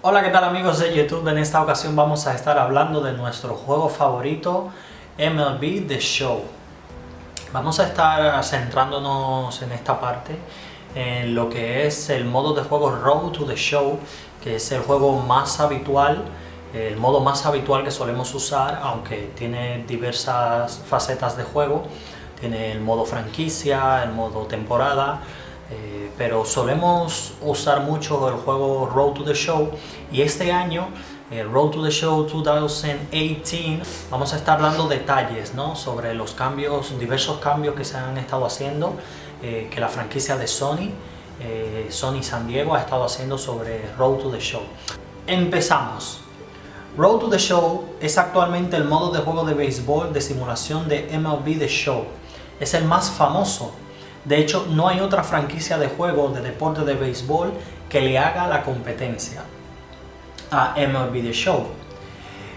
Hola, ¿qué tal amigos de YouTube? En esta ocasión vamos a estar hablando de nuestro juego favorito, MLB The Show. Vamos a estar centrándonos en esta parte, en lo que es el modo de juego Road to the Show, que es el juego más habitual, el modo más habitual que solemos usar, aunque tiene diversas facetas de juego. Tiene el modo franquicia, el modo temporada, eh, pero solemos usar mucho el juego Road to the Show y este año el Road to the Show 2018 vamos a estar dando detalles ¿no? sobre los cambios, diversos cambios que se han estado haciendo eh, que la franquicia de Sony eh, Sony San Diego ha estado haciendo sobre Road to the Show. Empezamos. Road to the Show es actualmente el modo de juego de béisbol de simulación de MLB The Show. Es el más famoso de hecho, no hay otra franquicia de juego de deporte de béisbol que le haga la competencia a MLB The Show.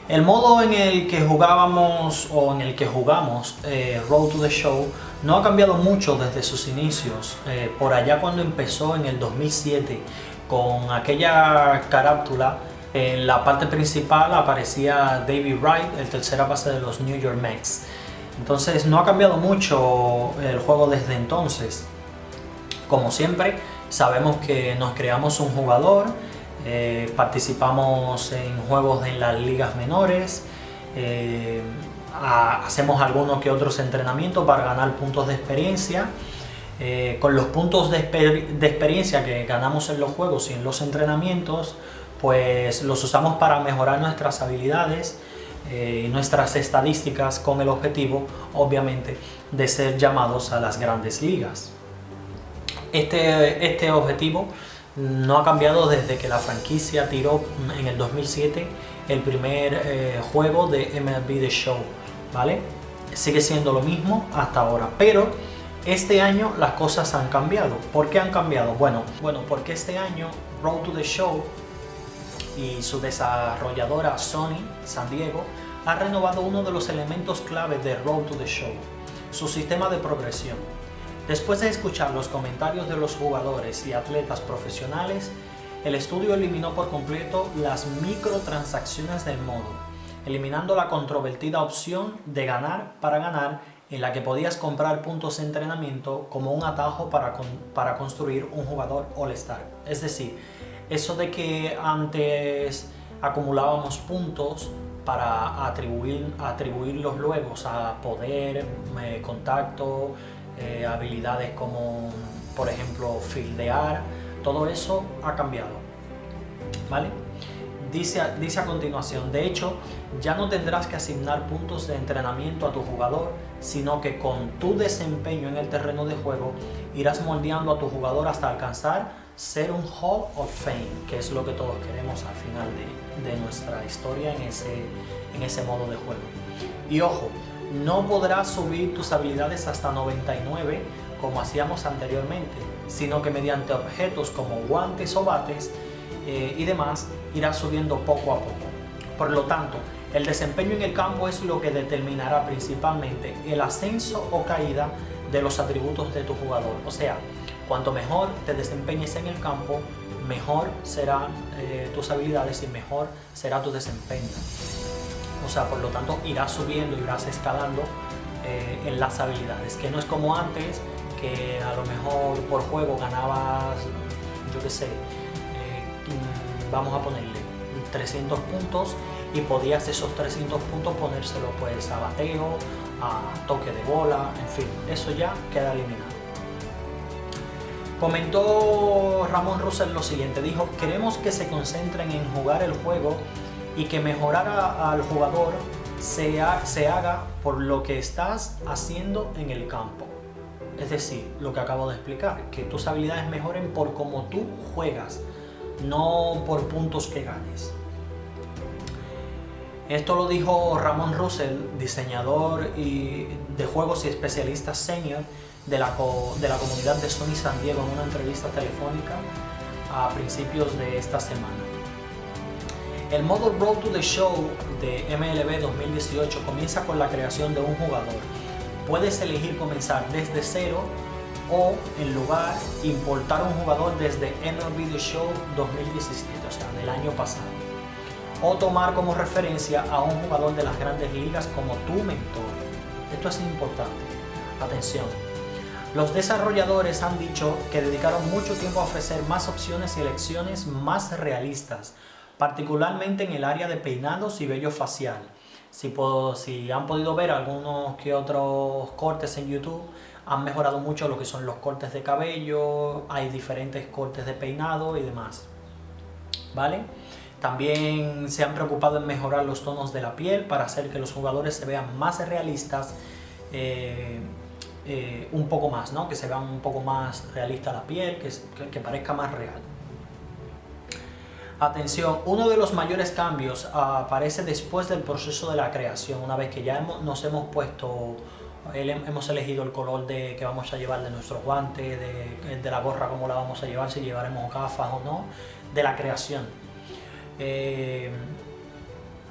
El modo en el que jugábamos o en el que jugamos eh, Road to the Show no ha cambiado mucho desde sus inicios. Eh, por allá cuando empezó en el 2007 con aquella carátula en la parte principal aparecía David Wright, el tercera base de los New York Mets. Entonces no ha cambiado mucho el juego desde entonces. Como siempre, sabemos que nos creamos un jugador, eh, participamos en juegos en las ligas menores, eh, hacemos algunos que otros entrenamientos para ganar puntos de experiencia. Eh, con los puntos de, de experiencia que ganamos en los juegos y en los entrenamientos, pues los usamos para mejorar nuestras habilidades, eh, nuestras estadísticas con el objetivo, obviamente, de ser llamados a las grandes ligas. Este, este objetivo no ha cambiado desde que la franquicia tiró en el 2007 el primer eh, juego de MLB The Show, ¿vale? Sigue siendo lo mismo hasta ahora, pero este año las cosas han cambiado. ¿Por qué han cambiado? Bueno, bueno porque este año Road to the Show y su desarrolladora Sony San Diego ha renovado uno de los elementos clave de Road to the Show, su sistema de progresión. Después de escuchar los comentarios de los jugadores y atletas profesionales, el estudio eliminó por completo las microtransacciones del modo, eliminando la controvertida opción de ganar para ganar en la que podías comprar puntos de entrenamiento como un atajo para, para construir un jugador All-Star. Es decir, eso de que antes acumulábamos puntos para atribuir, atribuirlos luego a poder, eh, contacto, eh, habilidades como por ejemplo fildear, todo eso ha cambiado. ¿Vale? Dice, dice a continuación, de hecho, ya no tendrás que asignar puntos de entrenamiento a tu jugador, sino que con tu desempeño en el terreno de juego irás moldeando a tu jugador hasta alcanzar ser un Hall of Fame, que es lo que todos queremos al final de, nuestra historia en ese, en ese modo de juego. Y ojo, no podrás subir tus habilidades hasta 99 como hacíamos anteriormente, sino que mediante objetos como guantes o bates eh, y demás irás subiendo poco a poco. Por lo tanto, el desempeño en el campo es lo que determinará principalmente el ascenso o caída de los atributos de tu jugador. O sea, Cuanto mejor te desempeñes en el campo, mejor serán eh, tus habilidades y mejor será tu desempeño. O sea, por lo tanto, irás subiendo, irás escalando eh, en las habilidades, que no es como antes, que a lo mejor por juego ganabas, yo qué sé, eh, vamos a ponerle 300 puntos y podías esos 300 puntos ponérselo pues a bateo, a toque de bola, en fin, eso ya queda eliminado. Comentó Ramón Russell lo siguiente, dijo, queremos que se concentren en jugar el juego y que mejorar al jugador se, se haga por lo que estás haciendo en el campo. Es decir, lo que acabo de explicar, que tus habilidades mejoren por cómo tú juegas, no por puntos que ganes. Esto lo dijo Ramón Russell, diseñador de juegos y especialista senior de la, de la comunidad de Sony San Diego en una entrevista telefónica a principios de esta semana. El modo Road to the Show de MLB 2018 comienza con la creación de un jugador. Puedes elegir comenzar desde cero o en lugar importar un jugador desde MLB The Show 2017, o sea, del año pasado. O tomar como referencia a un jugador de las grandes ligas como tu mentor. Esto es importante. Atención. Los desarrolladores han dicho que dedicaron mucho tiempo a ofrecer más opciones y elecciones más realistas, particularmente en el área de peinados y vello facial. Si, han podido ver algunos que otros cortes en YouTube, han mejorado mucho lo que son los cortes de cabello, hay diferentes cortes de peinado y demás. ¿Vale? También se han preocupado en mejorar los tonos de la piel para hacer que los jugadores se vean más realistas, eh, eh, un poco más, ¿no? Que se vean un poco más realista la piel, que, que, parezca más real. Atención, uno de los mayores cambios aparece después del proceso de la creación, una vez que ya nos hemos puesto hemos elegido el color de, que vamos a llevar de nuestros guantes, de, la gorra cómo la vamos a llevar, si llevaremos gafas o no, de la creación. Eh,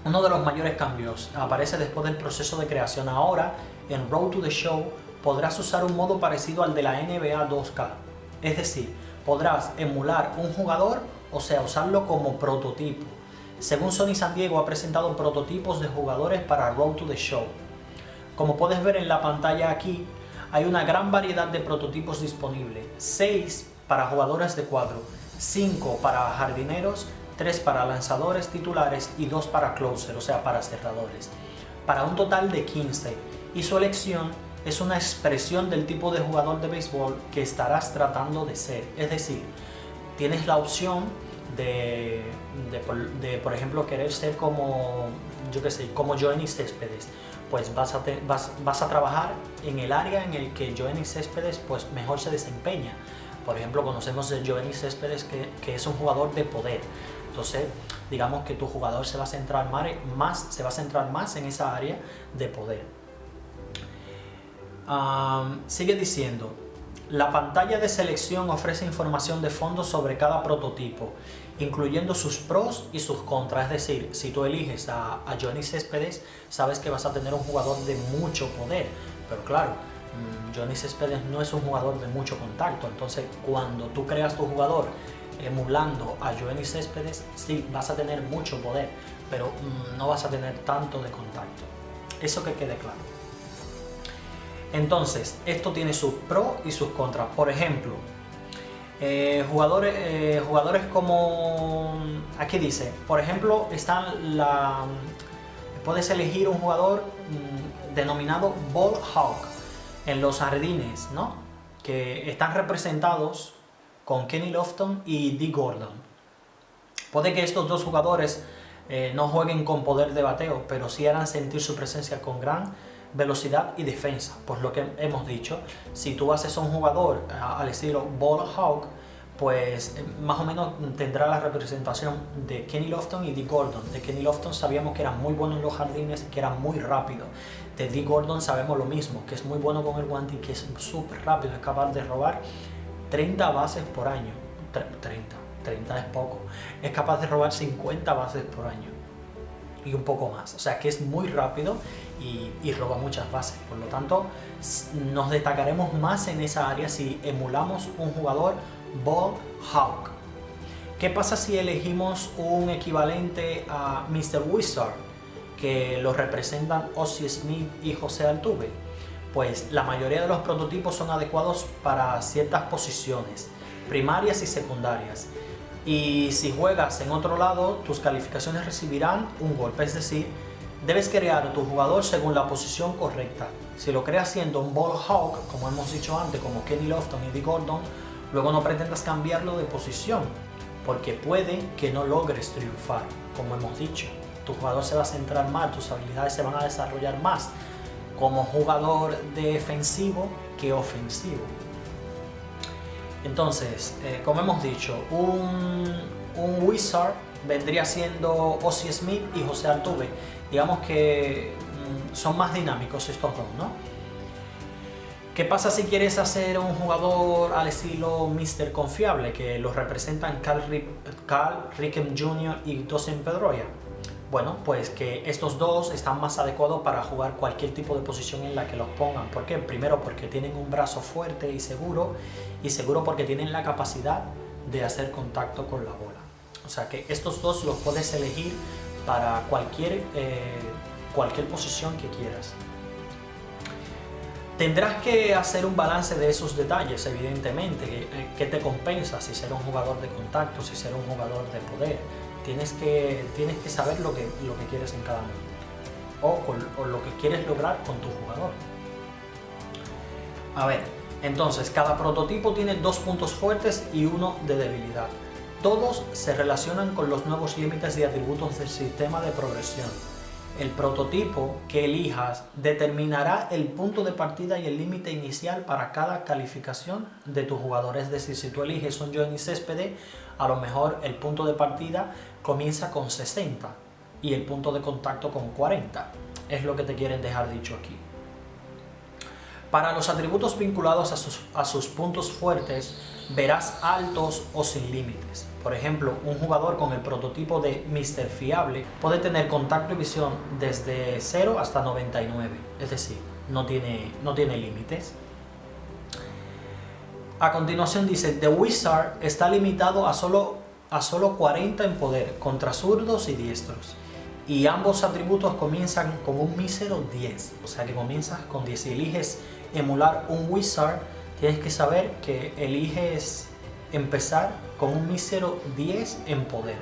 uno de los mayores cambios aparece después del proceso de creación. Ahora, en Road to the Show, podrás usar un modo parecido al de la NBA 2K. Es decir, podrás emular un jugador, o sea, usarlo como prototipo. Según Sony San Diego ha presentado prototipos de jugadores para Road to the Show. Como puedes ver en la pantalla aquí, hay una gran variedad de prototipos disponibles. 6 para jugadores de cuadro, 5 para jardineros, 3 para lanzadores titulares y 2 para closer, o sea, para cerradores. Para un total de 15 y su elección es una expresión del tipo de jugador de béisbol que estarás tratando de ser. Es decir, tienes la opción de, por ejemplo, querer ser como, yo qué sé, como Johnny Céspedes pues vas a, trabajar en el área en el que Joenny Céspedes pues mejor se desempeña. Por ejemplo, conocemos a Joenny Céspedes que, es un jugador de poder. Entonces, digamos que tu jugador se va a centrar más, se va a centrar más en esa área de poder. Sigue diciendo, la pantalla de selección ofrece información de fondo sobre cada prototipo, incluyendo sus pros y sus contras. Es decir, si tú eliges a, Johnny Céspedes, sabes que vas a tener un jugador de mucho poder. Pero claro, mm, Johnny Céspedes no es un jugador de mucho contacto. Entonces, cuando tú creas tu jugador emulando a Johnny Céspedes, sí, vas a tener mucho poder, pero mm, no vas a tener tanto de contacto. Eso que quede claro. Entonces, esto tiene sus pros y sus contras. Por ejemplo, eh, jugadores, eh, jugadores como... Aquí dice, por ejemplo, están la... Puedes elegir un jugador mm, denominado Ball Hawk en los jardines, ¿no? Que están representados con Kenny Lofton y Dee Gordon. Puede que estos dos jugadores eh, no jueguen con poder de bateo, pero sí harán sentir su presencia con gran velocidad y defensa. Por lo que hemos dicho, si tú haces un jugador al estilo Ball Hawk, pues eh, más o menos tendrá la representación de Kenny Lofton y Dee Gordon. De Kenny Lofton sabíamos que era muy bueno en los jardines, que era muy rápido. De Dee Gordon sabemos lo mismo, que es muy bueno con el guante y que es súper rápido, es capaz de robar 30 bases por año. 30, 30 es poco. Es capaz de robar 50 bases por año y un poco más. O sea que es muy rápido y, roba muchas bases. Por lo tanto, nos destacaremos más en esa área si emulamos un jugador Ball Hawk. ¿Qué pasa si elegimos un equivalente a Mr. Wizard, que lo representan Ozzy Smith y José Altuve? Pues la mayoría de los prototipos son adecuados para ciertas posiciones, primarias y secundarias y si juegas en otro lado, tus calificaciones recibirán un golpe, es decir, debes crear a tu jugador según la posición correcta. Si lo creas siendo un ball hawk, como hemos dicho antes, como Kenny Lofton y Dee Gordon, luego no pretendas cambiarlo de posición, porque puede que no logres triunfar, como hemos dicho. Tu jugador se va a centrar más, tus habilidades se van a desarrollar más como jugador defensivo que ofensivo. Entonces, eh, como hemos dicho, un, Wizard vendría siendo Ozzy Smith y José Altuve. Digamos que mm, son más dinámicos estos dos, ¿no? ¿Qué pasa si quieres hacer un jugador al estilo Mr. Confiable, que los representan Carl, Carl Rickham Jr. y Dawson Pedroia? Bueno, pues que estos dos están más adecuados para jugar cualquier tipo de posición en la que los pongan. ¿Por qué? Primero porque tienen un brazo fuerte y seguro, y seguro porque tienen la capacidad de hacer contacto con la bola. O sea que estos dos los puedes elegir para cualquier, eh, cualquier posición que quieras. Tendrás que hacer un balance de esos detalles, evidentemente, que te compensa si ser un jugador de contacto, si ser un jugador de poder. Tienes que, tienes que saber lo que, lo que quieres en cada momento o, o lo que quieres lograr con tu jugador. A ver, entonces cada prototipo tiene dos puntos fuertes y uno de debilidad. Todos se relacionan con los nuevos límites y atributos del sistema de progresión el prototipo que elijas determinará el punto de partida y el límite inicial para cada calificación de tu jugador. Es decir, si tú eliges un Johnny Céspedes, a lo mejor el punto de partida comienza con 60 y el punto de contacto con 40. Es lo que te quieren dejar dicho aquí. Para los atributos vinculados a sus, a sus puntos fuertes, verás altos o sin límites. Por ejemplo, un jugador con el prototipo de Mr. Fiable puede tener contacto y visión desde 0 hasta 99, es decir, no tiene, no tiene límites. A continuación dice, The Wizard está limitado a solo, a solo 40 en poder contra zurdos y diestros. Y ambos atributos comienzan con un mísero 10, o sea que comienzas con 10. Si eliges emular un Wizard, tienes que saber que eliges empezar con un mísero 10 en poder.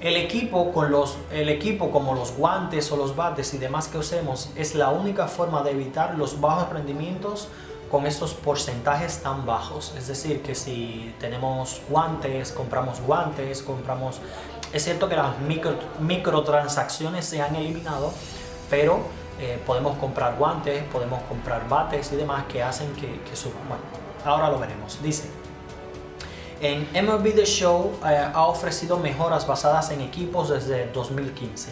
El equipo, con los, el equipo como los guantes o los bates y demás que usemos es la única forma de evitar los bajos rendimientos con estos porcentajes tan bajos. Es decir, que si tenemos guantes, compramos guantes, compramos... Es cierto que las micro, microtransacciones se han eliminado, pero eh, podemos comprar guantes, podemos comprar bates y demás que hacen que, que suban. Bueno, ahora lo veremos. Dice, en MLB The Show eh, ha ofrecido mejoras basadas en equipos desde 2015.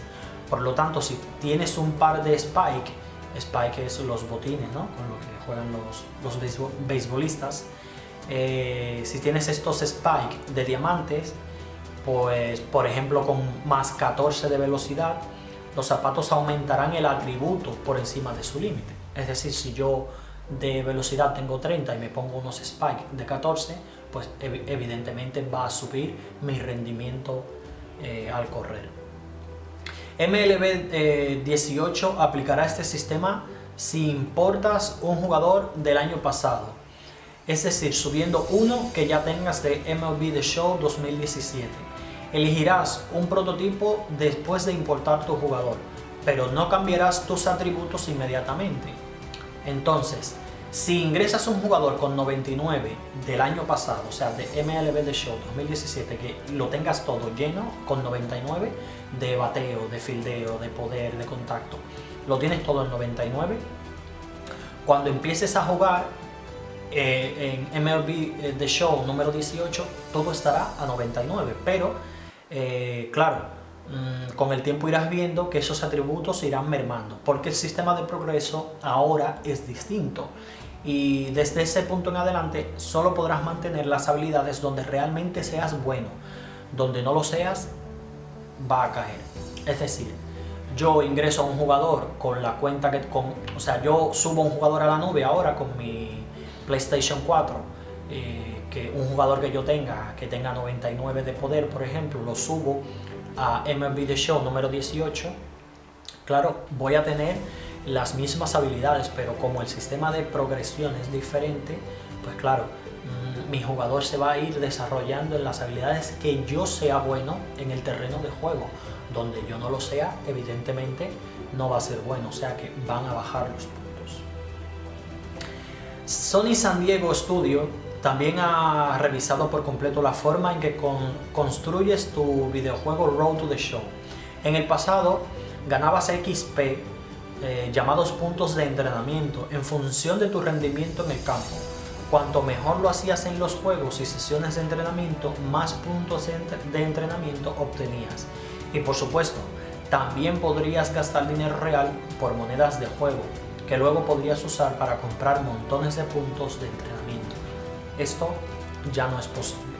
Por lo tanto, si tienes un par de Spike, Spike es los botines, ¿no? Con lo que juegan los, los beisbolistas. Eh, si tienes estos Spike de diamantes, pues por ejemplo con más 14 de velocidad, los zapatos aumentarán el atributo por encima de su límite. Es decir, si yo de velocidad tengo 30 y me pongo unos spike de 14, pues evidentemente va a subir mi rendimiento eh, al correr. MLB 18 eh, aplicará este sistema si importas un jugador del año pasado, es decir, subiendo uno que ya tengas de MLB The Show 2017. Elegirás un prototipo después de importar tu jugador, pero no cambiarás tus atributos inmediatamente. Entonces, si ingresas un jugador con 99 del año pasado, o sea, de MLB The Show 2017, que lo tengas todo lleno con 99 de bateo, de fildeo, de poder, de contacto, lo tienes todo en 99, cuando empieces a jugar eh, en MLB eh, The Show número 18, todo estará a 99, pero eh, claro, Mm, con el tiempo irás viendo que esos atributos irán mermando, porque el sistema de progreso ahora es distinto y desde ese punto en adelante solo podrás mantener las habilidades donde realmente seas bueno, donde no lo seas va a caer. Es decir, yo ingreso a un jugador con la cuenta que... Con, o sea, yo subo un jugador a la nube ahora con mi PlayStation 4, eh, que un jugador que yo tenga, que tenga 99 de poder, por ejemplo, lo subo a MLB The Show número 18, claro, voy a tener las mismas habilidades, pero como el sistema de progresión es diferente, pues claro, mm, mi jugador se va a ir desarrollando en las habilidades que yo sea bueno en el terreno de juego. Donde yo no lo sea, evidentemente no va a ser bueno, o sea que van a bajar los puntos. Sony San Diego Studio también ha revisado por completo la forma en que construyes tu videojuego Road to the Show. En el pasado ganabas XP, eh, llamados puntos de entrenamiento, en función de tu rendimiento en el campo. Cuanto mejor lo hacías en los juegos y sesiones de entrenamiento, más puntos de entrenamiento obtenías. Y por supuesto, también podrías gastar dinero real por monedas de juego, que luego podrías usar para comprar montones de puntos de entrenamiento. Esto ya no es posible.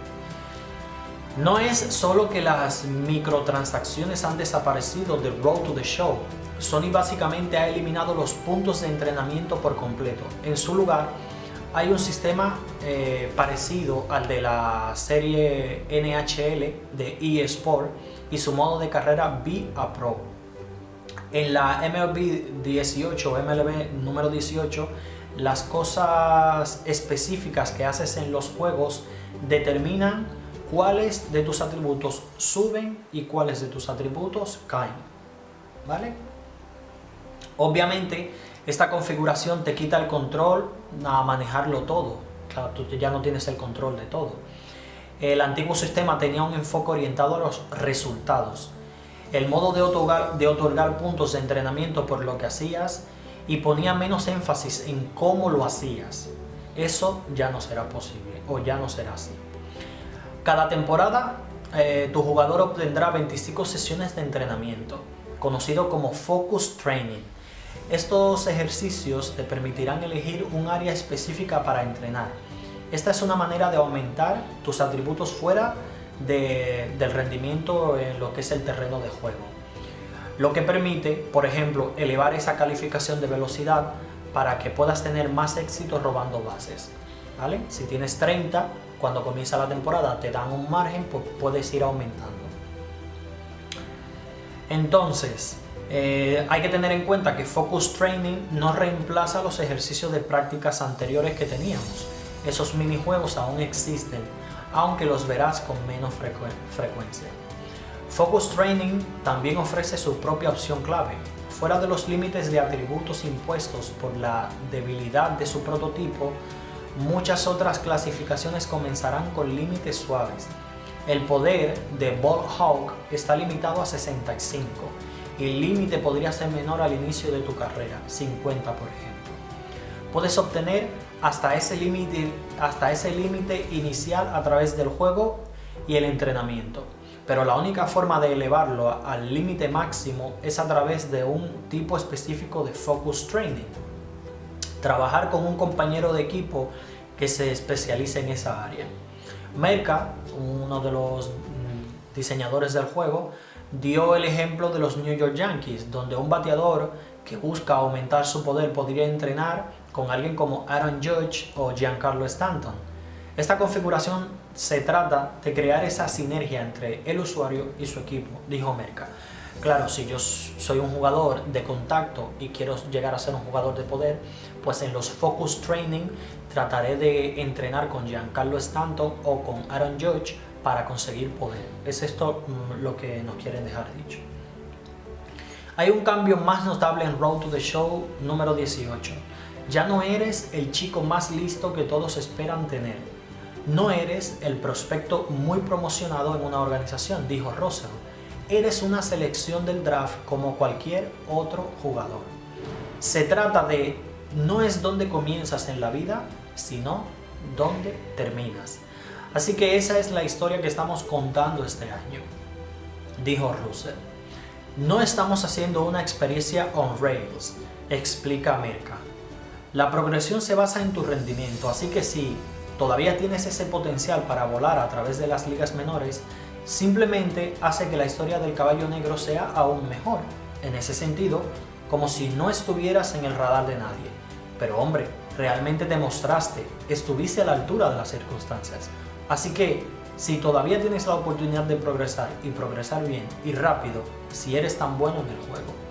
No es solo que las microtransacciones han desaparecido de Road to the Show, Sony básicamente ha eliminado los puntos de entrenamiento por completo. En su lugar, hay un sistema eh, parecido al de la serie NHL de eSport y su modo de carrera Be a Pro. En la MLB 18, MLB número 18, las cosas específicas que haces en los juegos determinan cuáles de tus atributos suben y cuáles de tus atributos caen. ¿Vale? Obviamente, esta configuración te quita el control a manejarlo todo. Claro, tú ya no tienes el control de todo. El antiguo sistema tenía un enfoque orientado a los resultados. El modo de otorgar, de otorgar puntos de entrenamiento por lo que hacías y ponía menos énfasis en cómo lo hacías. Eso ya no será posible o ya no será así. Cada temporada eh, tu jugador obtendrá 25 sesiones de entrenamiento, conocido como Focus Training. Estos ejercicios te permitirán elegir un área específica para entrenar. Esta es una manera de aumentar tus atributos fuera del rendimiento en lo que es el terreno de juego. Lo que permite, por ejemplo, elevar esa calificación de velocidad para que puedas tener más éxito robando bases. ¿vale? Si tienes 30, cuando comienza la temporada te dan un margen, pues puedes ir aumentando. Entonces, eh, hay que tener en cuenta que Focus Training no reemplaza los ejercicios de prácticas anteriores que teníamos. Esos minijuegos aún existen, aunque los verás con menos frecuencia. Focus Training también ofrece su propia opción clave. Fuera de los límites de atributos impuestos por la debilidad de su prototipo, muchas otras clasificaciones comenzarán con límites suaves. El poder de Ball Hawk está limitado a 65 y el límite podría ser menor al inicio de tu carrera, 50 por ejemplo. Puedes obtener hasta ese límite hasta ese límite inicial a través del juego y el entrenamiento. Pero la única forma de elevarlo al límite máximo es a través de un tipo específico de focus training. Trabajar con un compañero de equipo que se especialice en esa área. Merca, uno de los mm, diseñadores del juego, dio el ejemplo de los New York Yankees, donde un bateador que busca aumentar su poder podría entrenar con alguien como Aaron Judge o Giancarlo Stanton. Esta configuración se trata de crear esa sinergia entre el usuario y su equipo, dijo Merca. Claro, si yo soy un jugador de contacto y quiero llegar a ser un jugador de poder, pues en los Focus Training trataré de entrenar con Giancarlo Stanton o con Aaron Judge para conseguir poder. Es esto mm, lo que nos quieren dejar dicho. Hay un cambio más notable en Road to the Show número 18. Ya no eres el chico más listo que todos esperan tener. No eres el prospecto muy promocionado en una organización, dijo Russell. Eres una selección del draft como cualquier otro jugador. Se trata de no es donde comienzas en la vida, sino donde terminas. Así que esa es la historia que estamos contando este año, dijo Russell. No estamos haciendo una experiencia on rails, explica Mirka. La progresión se basa en tu rendimiento, así que si todavía tienes ese potencial para volar a través de las ligas menores, simplemente hace que la historia del caballo negro sea aún mejor. En ese sentido, como si no estuvieras en el radar de nadie. Pero hombre, realmente te mostraste, estuviste a la altura de las circunstancias. Así que, si todavía tienes la oportunidad de progresar y progresar bien y rápido, si eres tan bueno en el juego.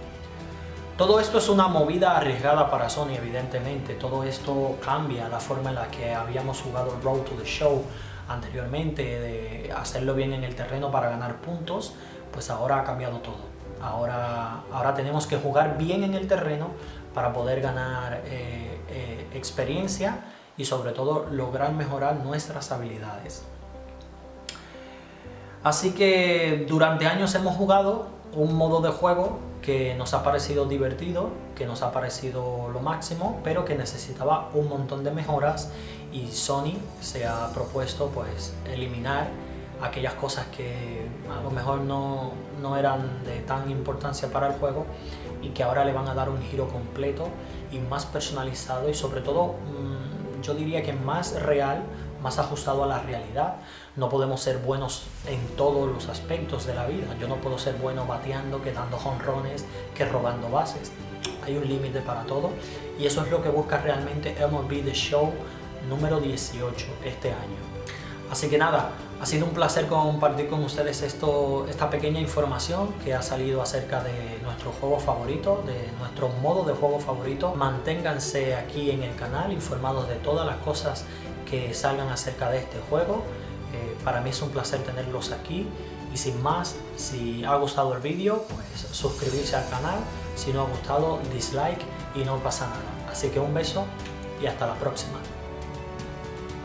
Todo esto es una movida arriesgada para Sony, evidentemente. Todo esto cambia la forma en la que habíamos jugado Road to the Show anteriormente, de hacerlo bien en el terreno para ganar puntos, pues ahora ha cambiado todo. Ahora, ahora tenemos que jugar bien en el terreno para poder ganar eh, eh, experiencia y sobre todo lograr mejorar nuestras habilidades. Así que durante años hemos jugado un modo de juego que nos ha parecido divertido, que nos ha parecido lo máximo, pero que necesitaba un montón de mejoras y Sony se ha propuesto pues eliminar aquellas cosas que a lo mejor no, no eran de tan importancia para el juego y que ahora le van a dar un giro completo y más personalizado y sobre todo mm, yo diría que más real, más ajustado a la realidad. No podemos ser buenos en todos los aspectos de la vida. Yo no puedo ser bueno bateando, que dando jonrones, que robando bases. Hay un límite para todo y eso es lo que busca realmente MLB The Show número 18 este año. Así que nada, ha sido un placer compartir con ustedes esto, esta pequeña información que ha salido acerca de nuestro juego favorito, de nuestro modo de juego favorito. Manténganse aquí en el canal informados de todas las cosas que salgan acerca de este juego. Eh, para mí es un placer tenerlos aquí y sin más, si ha gustado el vídeo, pues suscribirse al canal. Si no ha gustado, dislike y no pasa nada. Así que un beso y hasta la próxima.